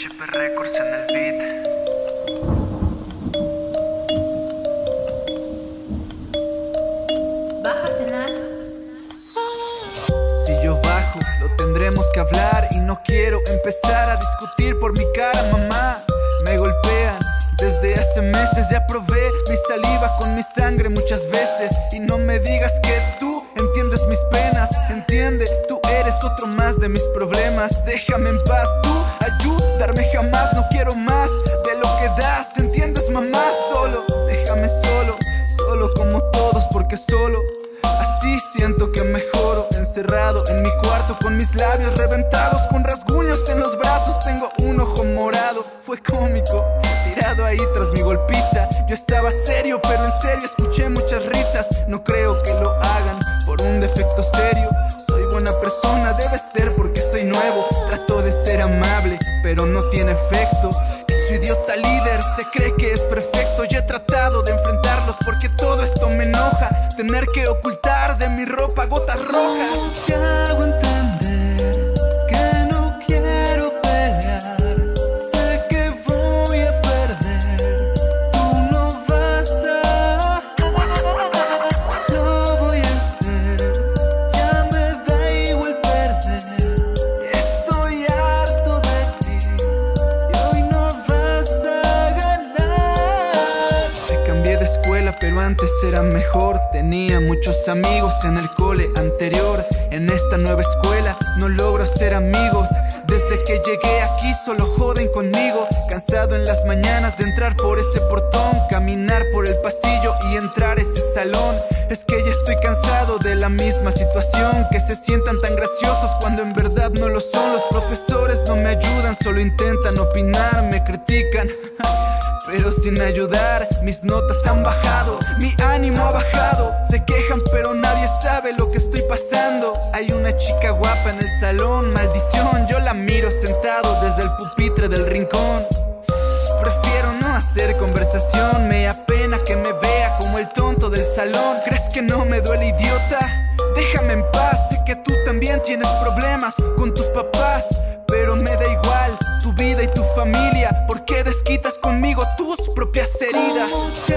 HP Records en el beat. Baja a cenar. Si yo bajo, lo tendremos que hablar y no quiero empezar a discutir por mi cara, mamá. Me golpean desde hace meses, ya probé mi saliva con mi sangre muchas veces y no me digas que tú entiendes mis penas, entiende, tú eres otro más de mis problemas. Déjame en paz, tú jamás, no quiero más de lo que das, ¿entiendes, mamá? Solo, déjame solo, solo como todos, porque solo así siento que mejoro. Encerrado en mi cuarto con mis labios reventados, con rasguños en los brazos, tengo un ojo morado. Fue cómico, tirado ahí tras mi golpiza. Yo estaba serio, pero en serio escuché muchas risas. No creo que lo hagan por un defecto serio. Buena persona, debe ser porque soy nuevo. Trato de ser amable, pero no tiene efecto. Y su idiota líder se cree que es perfecto. Yo he tratado de enfrentarlos porque todo esto me enoja. Tener que ocultar de mi ropa gotas rojas. Escuela, pero antes era mejor. Tenía muchos amigos en el cole anterior. En esta nueva escuela no logro ser amigos. Desde que llegué aquí solo joden conmigo. Cansado en las mañanas de entrar por ese portón, caminar por el pasillo y entrar ese salón. Es que ya estoy cansado de la misma situación. Que se sientan tan graciosos cuando en verdad no lo son. Los profesores no me ayudan, solo intentan opinar, me critican. Sin ayudar, mis notas han bajado, mi ánimo ha bajado. Se quejan, pero nadie sabe lo que estoy pasando. Hay una chica guapa en el salón, maldición. Yo la miro sentado desde el pupitre del rincón. Prefiero no hacer conversación, me apena que me vea como el tonto del salón. ¿Crees que no me duele, idiota? Déjame en paz, sé que tú también tienes problemas con tus papás, pero me da igual tu vida y tu familia. ¿Por qué desquitas conmigo tus propias heridas?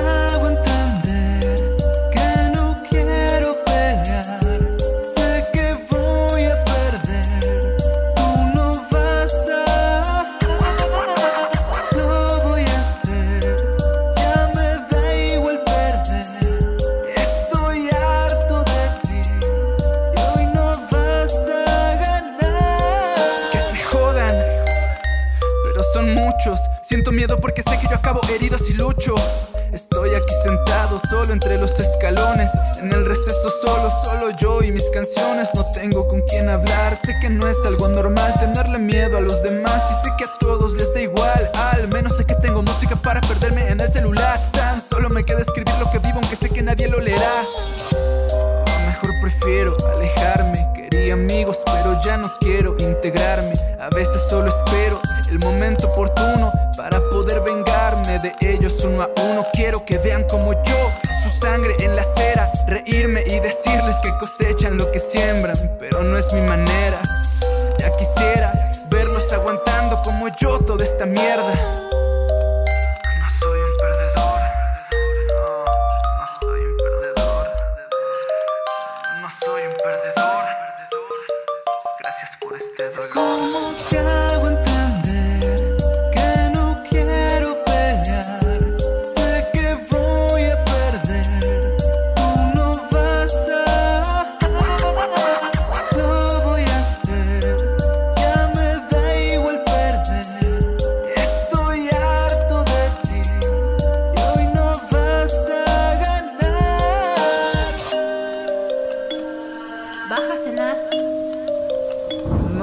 Son muchos. Siento miedo porque sé que yo acabo herido si lucho. Estoy aquí sentado solo entre los escalones, en el receso solo, solo yo y mis canciones. No tengo con quién hablar, sé que no es algo normal tenerle miedo a los demás y sé que a todos les da igual. Al menos sé que tengo música para perderme en el celular. Tan solo me queda escribir lo que vivo, aunque sé que nadie lo leerá. Mejor prefiero alejarme. Quería amigos, pero ya no quiero integrarme. A veces solo espero el momento oportuno para poder vengarme de ellos uno a uno. Quiero que vean como yo, su sangre en la acera, reírme y decirles que cosechan lo que siembran, pero no es mi manera. Ya quisiera verlos aguantando como yo toda esta mierda.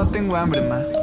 No tengo hambre, ma.